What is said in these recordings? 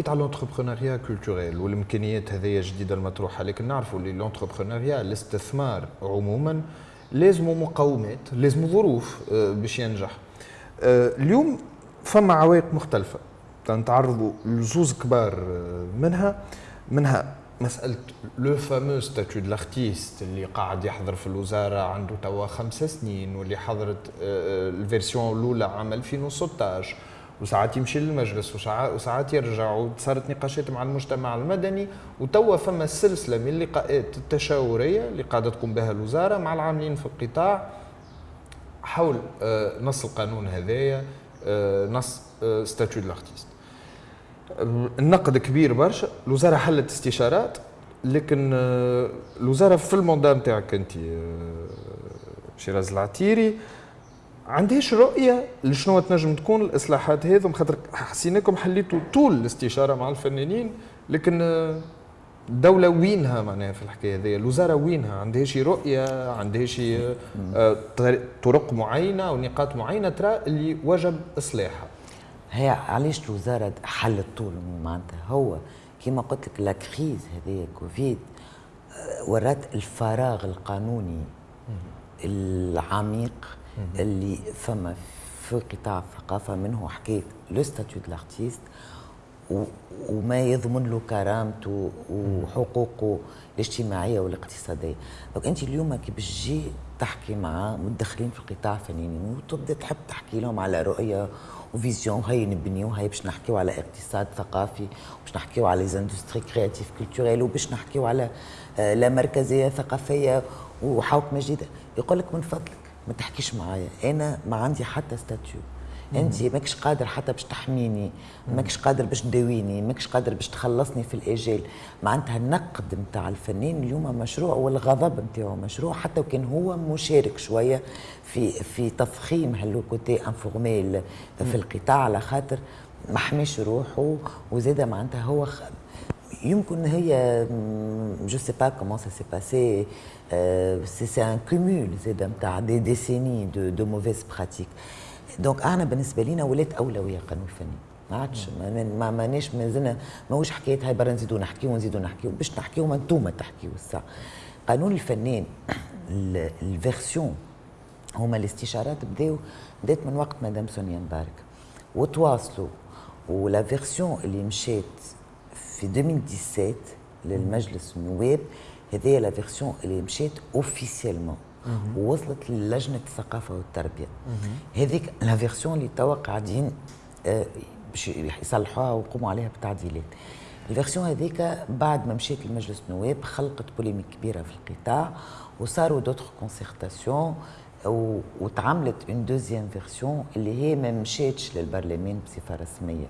حكيت على l'entrepreneuriat culturel والامكانيات هذه جديدة المطروحة لكن نعرفوا اللي l'entrepreneuriat الاستثمار عموما لازم مقومات لازم ظروف آه، باش ينجح. آه، اليوم فما عوائق مختلفة. نتعرضوا لزوز كبار آه، منها منها مسألة le fameux statut de l'artiste اللي قاعد يحضر في الوزارة عنده توا خمس سنين واللي حضرت ال version الأولى عام 2016 وساعات يمشي للمجلس وساعات يرجع وصارت نقاشات مع المجتمع المدني وتوا فما سلسله من اللقاءات التشاورية اللي قاعدة تقوم بها الوزارة مع العاملين في القطاع حول آه، نص القانون هذايا آه، نص statut l'artiste. النقد كبير برشا الوزارة حلت استشارات لكن آه، الوزارة في ال mandat نتاعك أنت شيراز العتيري عندهاش رؤية لشنو تنجم تكون الإصلاحات هذم خاطر حسيناكم حليتوا طول الاستشارة مع الفنانين لكن الدولة وينها معناها في الحكاية هذه الوزارة وينها؟ عندها شي رؤية عندها شي آه، طرق معينة أو نقاط معينة ترى اللي وجب إصلاحها. هي علاش الوزارة حلت طول معناتها هو كما قلت لك la crise هذه كوفيد آه، ورات الفراغ القانوني العميق اللي فما في قطاع الثقافة منه حكاية le statut de l'artiste وما يضمن له كرامته وحقوقه الاجتماعية والاقتصادية. donc أنت اليوم كي باش تجي تحكي مع متدخلين في القطاع الفنيين وتبدأ تحب تحكي لهم على رؤية و vision هاي نبنيو هاي باش نحكيو على اقتصاد ثقافي باش نحكيو على les industries créatives culturelles وباش نحكيو على آه، لا مركزية ثقافية وحوكمه جديده يقول لك من فضلك ما تحكيش معايا. أنا ما عندي حتى statut. أنت ماكش قادر حتى باش تحميني ماكش قادر باش تداويني ماكش قادر باش تخلصني في الاجال معناتها النقد نتاع الفنان اليوم مشروع والغضب نتاعو مشروع حتى وكان هو مشارك شوية في في تفخيم ها le côté informel في القطاع على خاطر ما حماش روحه وزاد معناتها هو يمكن هي je sais pas comment ça s'est passé c'est un cumul زاد نتاع des décennies de de mauvaises pratiques donc أنا بالنسبة لينا ولات أولوية قانون فني ما عادش ما ماناش مازلنا ماهوش حكاية هاي برا نزيدو نحكيو ونزيدو نحكيو باش نحكيو ما انتوما تحكيو الساعة قانون الفنان ال version هما الاستشارات بداو بدات من وقت مدام سونيا مبارك. وتواصلوا و la version اللي مشات في 2017 للمجلس النواب هذه la version اللي مشات officiellement ووصلت للجنة الثقافة والتربية. هذيك la version اللي توا قاعدين آه، باش يصلحوها ويقوموا عليها بتعديلات. ال version هذيك بعد ما مشيت لمجلس النواب خلقت polémique كبيرة في القطاع وصاروا d'autres concertations وتعملت une deuxième version اللي هي ما مشاتش للبرلمان بصفة رسمية.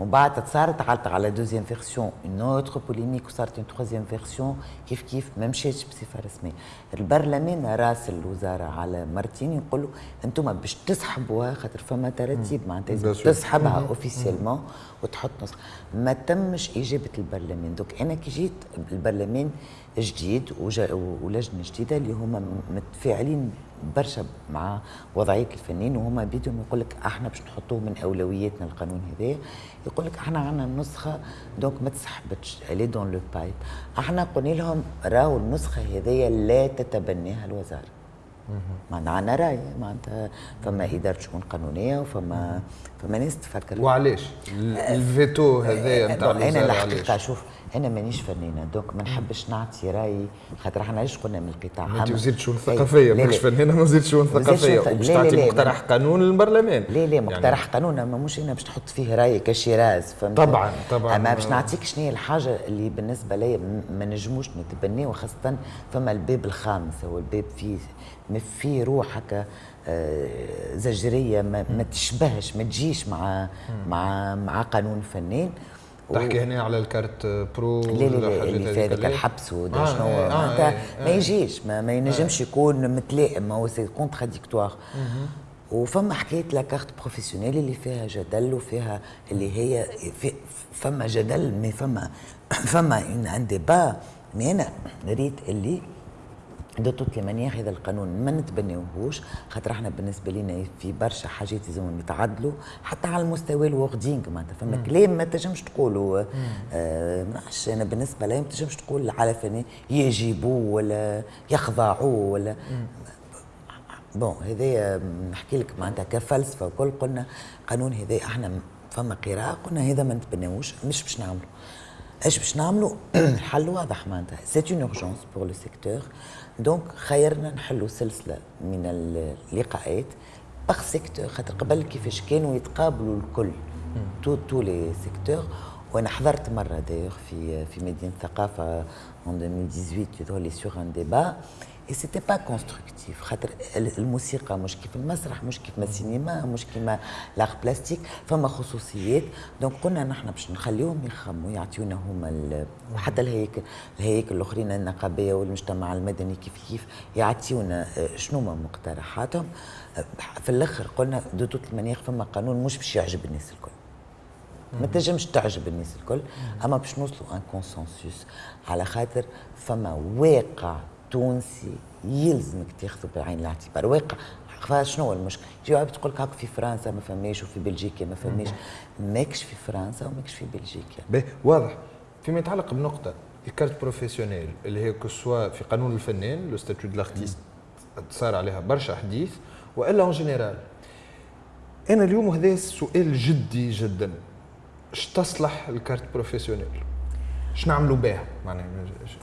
ومن بعد صارت على la deuxième version une autre polémique وصارت une troisième version كيف كيف ما مشاتش بصفة رسمية. البرلمان راس الوزارة على مرتين يقول له أنتم باش تسحبوها خاطر فما ترتيب معناتها تسحبها officiellement وتحط نص. ما تمش إجابة البرلمان. donc أنا كي جيت البرلمان جديد ولجنة جديدة اللي هما متفاعلين برشا مع وضعية الفنانين وهما بيدهم يقول لك إحنا باش نحطوه من أولوياتنا القانون هذا. يقول لك إحنا عندنا النسخه donc ما تسحبتش elle est dans le pipe إحنا قلنا لهم راهو النسخة هذيا لا تتبناها الوزارة. معناتها عندنا رأي معناتها فما إدارة شؤون قانونية وفما فما ناس تفكر. وعلاش؟ الفيتو هذايا نتاع الوزارة أنا الحقيقة شوف أنا مانيش فنانة. donc ما نحبش نعطي رايي خاطر إحنا علاش قلنا من القطاع؟ أنت وزيره شؤون ثقافية ماكش فنانة ما وزيره شؤون ثقافية. وباش تعطي مقترح قانون للبرلمان. لا لا مقترح يعني قانون أما مش أنا باش تحط فيه رايي كشيراز فهمت؟ طبعا طبعا. أما باش نعطيك شنو هي الحاجة اللي بالنسبة لي ما نجموش نتبناه وخاصة فما الباب الخامس. هو الباب فيه فيه روح هكا آه، زجرية ما, ما تشبهش ما تجيش مع مع مع قانون فنان. تحكي هنا على الكارت برو لا لا لا اللي في هذاك الحبس ودا آه شنو آه آه آه ما يجيش ما, ما ينجمش يكون متلائم هو سي كونتراديكتوار وفما حكاية لا كارت بروفيسيونيل اللي فيها جدل وفيها اللي هي في فما جدل مي فما فما ان ديبا مي أنا ريت اللي de toute manière هذا القانون ما نتبناوهوش خاطر إحنا بالنسبة لنا في برشا حاجات لازمهم يتعدلوا حتى على المستوى الوردينغ معناتها. فما كلام ما تنجمش تقولوا آه أنا بالنسبة لي ما تنجمش تقول على فني يجيبوا ولا يخضعوا ولا bon هذايا نحكي لك معناتها كفلسفة وكل قلنا قانون هذا إحنا فما قراءة قلنا هذا ما نتبناوش مش باش نعملوا إيش باش نعملوا الحل واضح معناتها. c'est une urgence pour le secteur donc خيرنا نحلوا سلسلة من اللقاءات. par secteur خاطر قبل كيفاش كانوا يتقابلوا الكل tous tous les secteurs وأنا حضرت مرة دايوغ في في مدينة الثقافه en 2018 يظهر لي sur un débat et c'était pas constructif خاطر الموسيقى مش كيف المسرح مش كيف السينما مش كيما l'art plastique فما خصوصيات donc قلنا نحن باش نخليهم يخموا يعطيونا هما وحتى الهيكل الهياكل الأخرين النقابية والمجتمع المدني كيف كيف يعطيونا شنو ما مقترحاتهم؟ في الأخر قلنا de toute manière فما قانون مش باش يعجب الناس الكل. ما تنجمش تعجب الناس الكل. أما باش نوصلوا un consensus على خاطر فما واقع تونسي يلزمك تاخذه بعين الاعتبار. واقع. شنو هو المشكل؟ تجي تقول لك هاك في فرنسا ما فماش وفي بلجيكا ما فماش. ماكش في فرنسا وماكش في بلجيكا. باهي واضح. فيما يتعلق بنقطة ال carte professionnelle اللي هي كسوا في قانون الفنان le statut de l'artiste صار عليها برشا حديث. وإلا en général أنا اليوم هذا سؤال جدي جدا. اش تصلح ال carte professionnelle؟ اش نعملوا بها معناها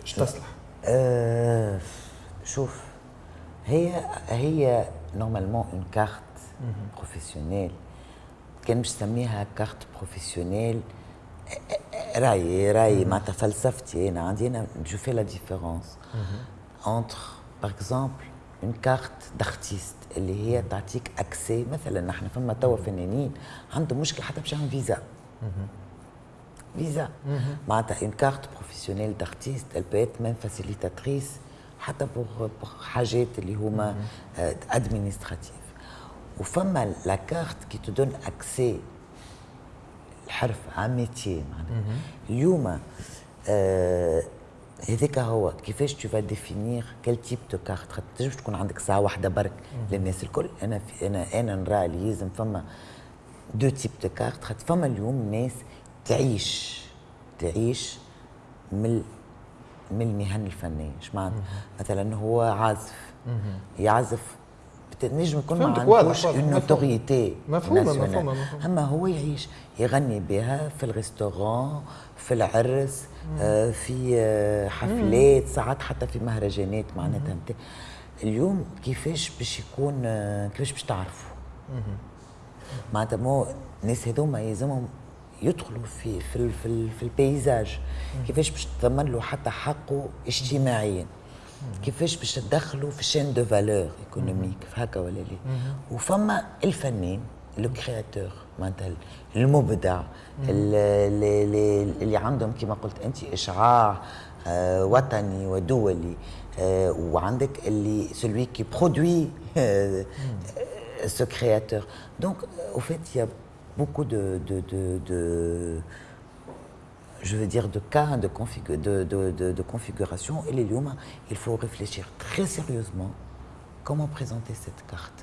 اش تصلح؟ أه شوف هي هي normalement une carte professionnelle كان باش نسميها carte professionnelle رايي رايي معناتها فلسفتي. أنا عندي أنا je fais la différence entre par exemple une carte d'artiste اللي هي تعطيك accès مثلا نحن فما توا فنانين عندهم مشكل حتى باش فيزا فيزا معناتها اون كارت بروفيسيونيل دارتيست elle peut être même facilitatrice حتى بور حاجات اللي هما ادمينستراتيف وفما لا كارت كي تدون اكسي الحرف ميتي معناتها اليوم هذاك هو كيفاش تو فا ديفينير كال تيب دو كارت خاطر تنجمش تكون عندك ساعه واحدة برك للناس الكل أنا في أنا أنا نرى اللي لازم فما deux types de cartes خاطر فما اليوم ناس تعيش تعيش من من المهن الفنيه إيش معنى؟ مثلا هو عازف. يعزف نجم يكون ما عندوش notoriété مفهومه مفهومه أما هو يعيش يغني بها في ال restaurant في العرس آه في آه حفلات ساعات حتى في مهرجانات معناتها اليوم كيفاش باش يكون آه كيفاش باش تعرفوا معناتها مو الناس هذوما يلزمهم يدخلوا في في في, في البيزاج. كيفاش باش تضمن له حتى حقه اجتماعيا. كيفاش باش تدخلوا في شين دو فالور ايكونوميك هكا ولا لا. وفما الفنان لو كرياتور معناتها المبدع اللي, اللي, اللي عندهم كما قلت أنت إشعاع آه وطني ودولي آه وعندك اللي سلوي كي برودوي سو كرياتور دونك أو فيت beaucoup de, de, de, de, je veux dire, de cas de, config de, de, de, de configuration. Et les Lyoma, il faut réfléchir très sérieusement comment présenter cette carte.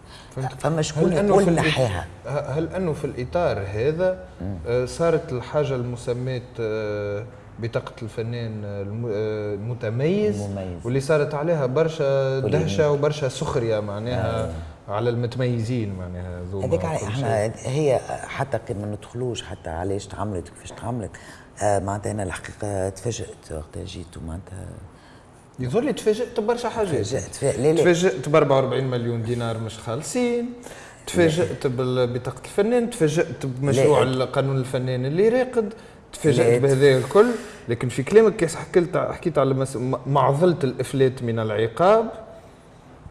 فما شكون يقول نحيها هل انه في الاطار هذا صارت الحاجة المسماه بطاقة الفنان المتميز المميز. واللي صارت عليها برشا دهشة وبرشا سخرية معناها آه. على المتميزين معناها هذيك إحنا هي حتى ما ندخلوش حتى علاش تعملت كيفاش تعملت آه معناتها أنا الحقيقة تفاجأت وقتها جيت ومعناتها يظهر لي تفاجأت ببرشا حاجات. تفاجأت. تفاجأت ب 44 مليون دينار مش خالصين. تفاجأت ببطاقة الفنان تفاجأت بمشروع القانون الفنان اللي راقد تفاجأت بهذا الكل. لكن في كلامك حكيت حكيت على معضله الإفلات من العقاب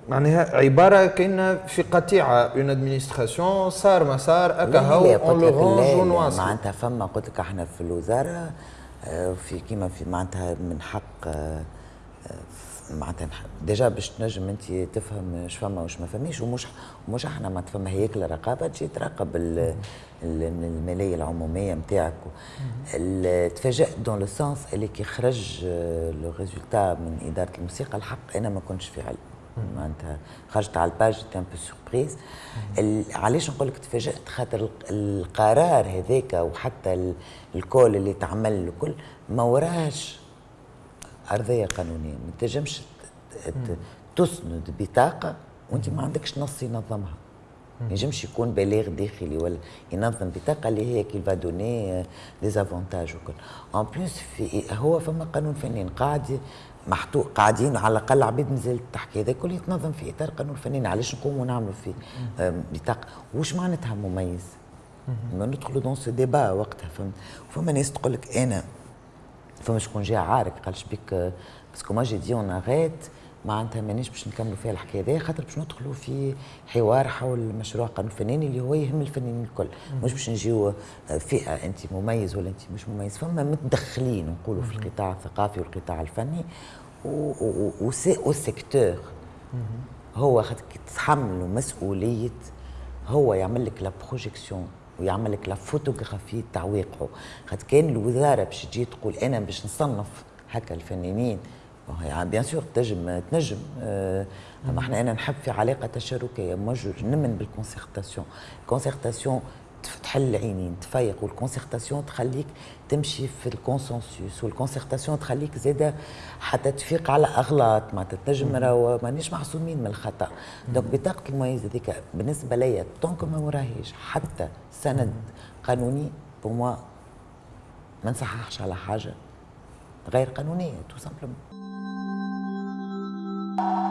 معناها عبارة كاين في قطيعة اون ادمينستراسيون صار ما صار أكا هو اون لو رونج معناتها فما قلت لك إحنا في الوزارة في كيما في معناتها من حق معناتها ديجا باش تنجم أنت تفهم اش فما واش ما فماش ومش مش إحنا ما تفهم هيكل رقابة تجي تراقب الماليه العمومية نتاعك تفاجأت دون لو سونس اللي كي خرج لو ريزولتا من إدارة الموسيقى الحق أنا ما كنتش في علم معناتها خرجت على الباج تي ان بو سوربريز علاش نقول لك تفاجأت؟ خاطر القرار هذاك وحتى الكول اللي تعمل الكل ما وراهش أرضية قانونية. ما تنجمش تسند بطاقة وأنت ما عندكش نص ينظمها. ما ينجمش يكون بلاغ داخلي ولا ينظم بطاقة اللي هي qui donne des avantages وكل. en plus في هو فما قانون فنان قاعد محطوط قاعدين على الأقل عبيد مازالت تحكي هذا كله يتنظم في اطار قانون فنان علاش نقوموا نعملوا فيه بطاقه وش معناتها مميز؟ ما ندخلوا dans ce débat وقتها فهمت؟ فما ناس تقول لك أنا فما شكون جا عارك قالش بك parce que moi j'ai dit on arrête معناتها مانيش باش نكملوا فيها الحكاية هذه خاطر باش ندخلوا في حوار حول مشروع قانون فناني اللي هو يهم الفنانين الكل. مش باش نجيو فئة انت مميز ولا انت مش مميز فما متدخلين نقولوا في القطاع الثقافي والقطاع الفني وال secteur هو خاطر تتحملوا مسؤولية هو يعمل لك la projection ويعمل لك la photographie تاع واقعه خاطر كان الوزارة باش تجي تقول أنا باش نصنف هكا الفنانين يعني bien sûr تنجم تنجم. آه أما إحنا أنا نحب في علاقة تشاركية موجود نمن بال concertation ال concertation تحل العينين تفيق وال concertation تخليك تمشي في ال consensus وال concertation تخليك زاده حتى تفيق على أغلاط. معناتها تنجم راهو مانيش محسومين من الخطأ. donc بطاقة المميز هذيك بالنسبة ليا donc ما وراهيش حتى سند قانوني pour moi ما نصححش على حاجة غير قانونية تو سامبلومون Bye.